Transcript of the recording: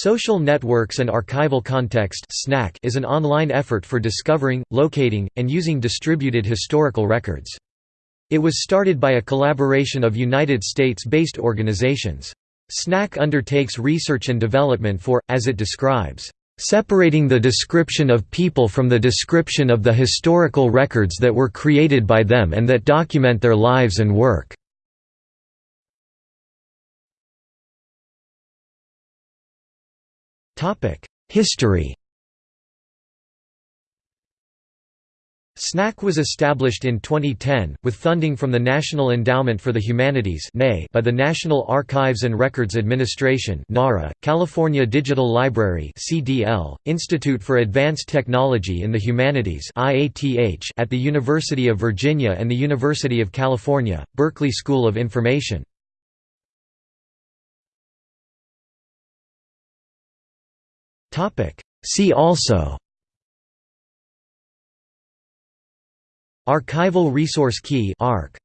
Social Networks and Archival Context is an online effort for discovering, locating, and using distributed historical records. It was started by a collaboration of United States-based organizations. SNAC undertakes research and development for, as it describes, "...separating the description of people from the description of the historical records that were created by them and that document their lives and work." History SNAC was established in 2010, with funding from the National Endowment for the Humanities by the National Archives and Records Administration California Digital Library Institute for Advanced Technology in the Humanities at the University of Virginia and the University of California, Berkeley School of Information. See also. Archival Resource Key ARK